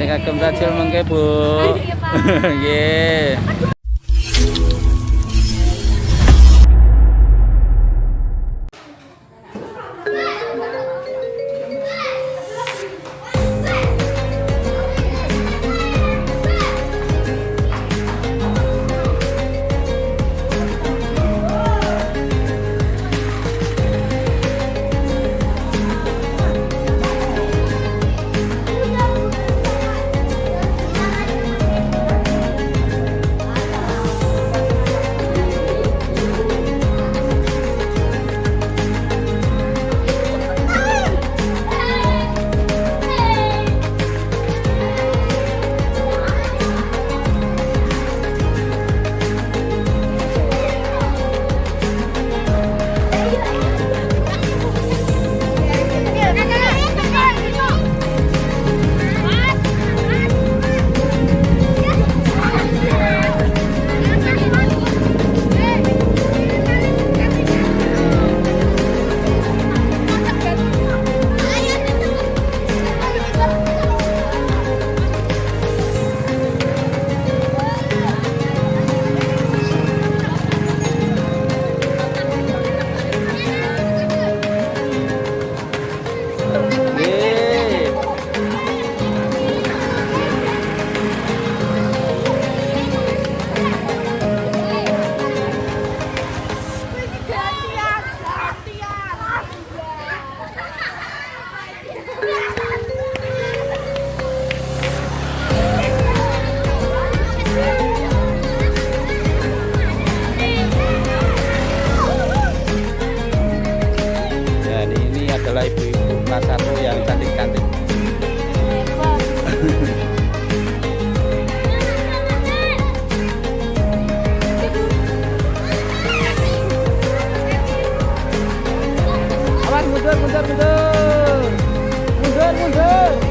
Eh kagem tajil mengke, Bu. Nggih. Adalah ibu-ibu kelas satu yang cantik-cantik. Awas mundur, mundur, mundur. Mundur, mundur.